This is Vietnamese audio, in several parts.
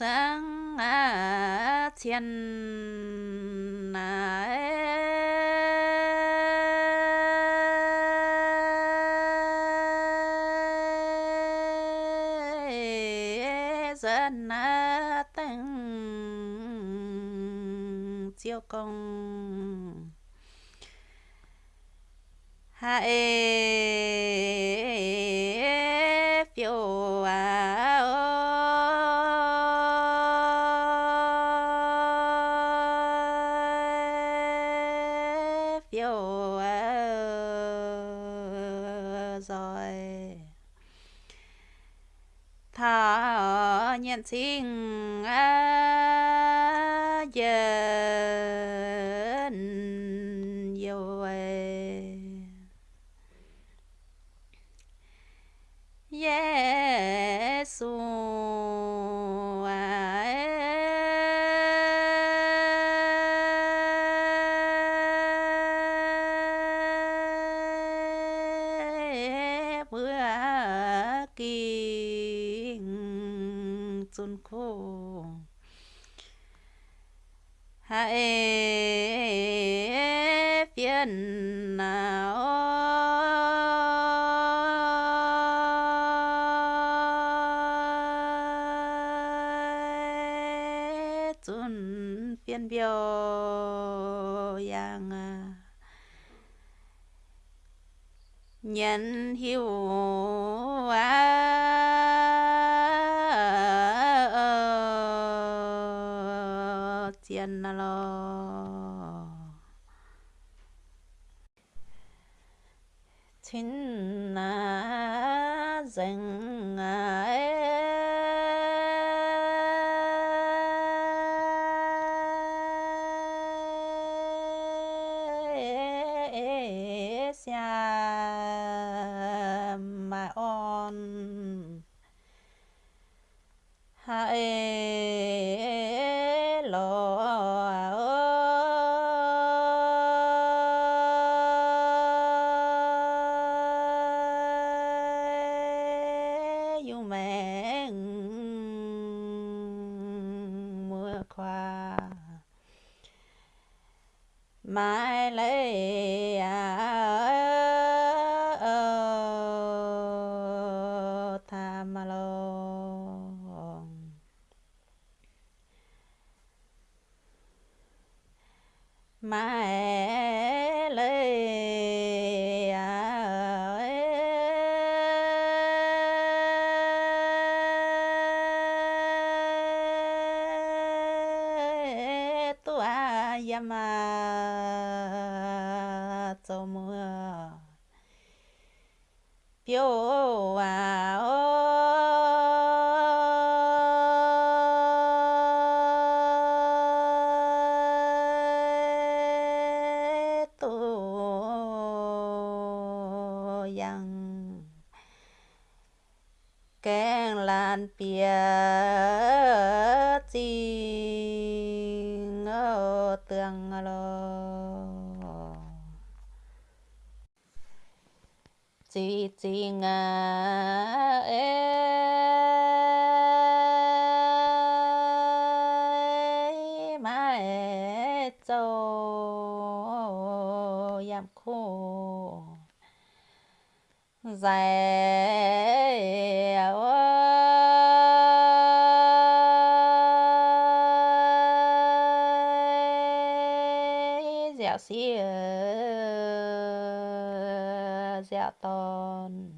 sáng thiên à dân tăng chiêu công hãy phiêu rồi. Thọ nhân sinh à giờ yêu ơi sun khô hãy phiền nào chun phiền biểu yang. Nhân hiếu à tiền lo chính là ai à, à, xa mà on. Hãy mẹ mưa qua. Mãi lấy à ờ, tham lo mai yama cho mưa phiêu à yang keng lan pia chi chi ngà ê mai châu yam khô dài dẻo xì Dạ dẻo tôn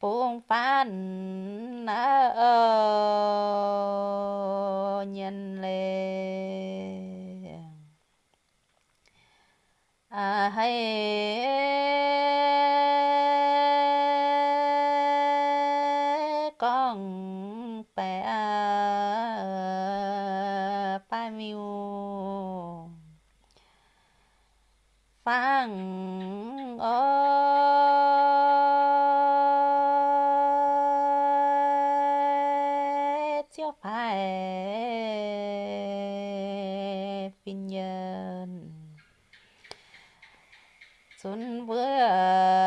buông phan ơ nhân lệ. À hay con bè phang ơi chưa phải phi nhân. Xuân vừa